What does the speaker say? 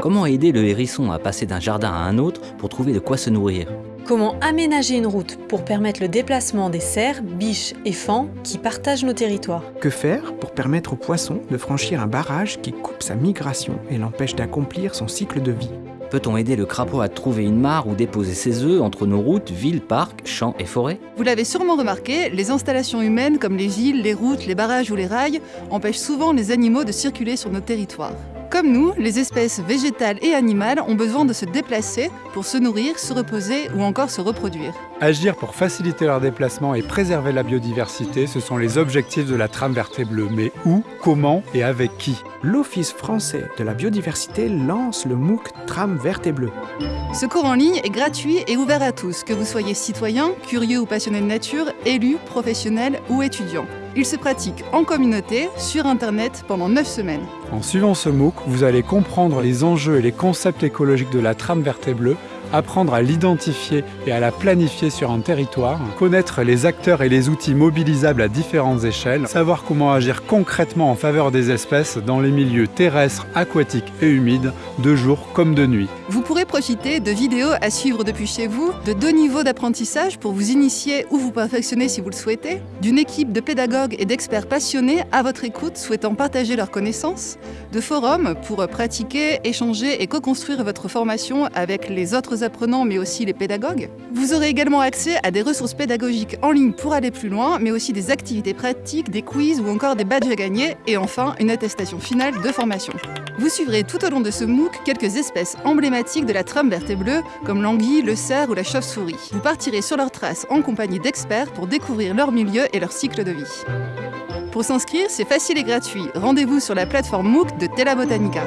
Comment aider le hérisson à passer d'un jardin à un autre pour trouver de quoi se nourrir? Comment aménager une route pour permettre le déplacement des cerfs, biches et fans qui partagent nos territoires? Que faire pour permettre aux poissons de franchir un barrage qui coupe sa migration et l'empêche d'accomplir son cycle de vie? Peut-on aider le crapaud à trouver une mare où déposer ses œufs entre nos routes, villes, parcs, champs et forêts? Vous l'avez sûrement remarqué, les installations humaines comme les villes, les routes, les barrages ou les rails empêchent souvent les animaux de circuler sur nos territoires. Comme nous, les espèces végétales et animales ont besoin de se déplacer pour se nourrir, se reposer ou encore se reproduire. Agir pour faciliter leur déplacement et préserver la biodiversité, ce sont les objectifs de la trame verte et bleue. Mais où, comment et avec qui? L'Office français de la biodiversité lance le MOOC Trame verte et bleue. Ce cours en ligne est gratuit et ouvert à tous, que vous soyez citoyen, curieux ou passionné de nature, élu, professionnel ou étudiant. Il se pratique en communauté, sur Internet, pendant 9 semaines. En suivant ce MOOC, vous allez comprendre les enjeux et les concepts écologiques de la trame verte et bleue, apprendre à l'identifier et à la planifier sur un territoire, connaître les acteurs et les outils mobilisables à différentes échelles, savoir comment agir concrètement en faveur des espèces dans les milieux terrestres, aquatiques et humides, de jour comme de nuit. Vous pourrez profiter de vidéos à suivre depuis chez vous, de deux niveaux d'apprentissage pour vous initier ou vous perfectionner si vous le souhaitez, d'une équipe de pédagogues et d'experts passionnés à votre écoute souhaitant partager leurs connaissances, de forums pour pratiquer, échanger et co-construire votre formation avec les autres apprenants mais aussi les pédagogues. Vous aurez également accès à des ressources pédagogiques en ligne pour aller plus loin, mais aussi des activités pratiques, des quiz ou encore des badges à gagner et enfin une attestation finale de formation. Vous suivrez tout au long de ce MOOC quelques espèces emblématiques de la trame verte et bleue, comme l'anguille, le cerf ou la chauve-souris. Vous partirez sur leurs traces en compagnie d'experts pour découvrir leur milieu et leur cycle de vie. Pour s'inscrire, c'est facile et gratuit. Rendez-vous sur la plateforme MOOC de Tela Botanica.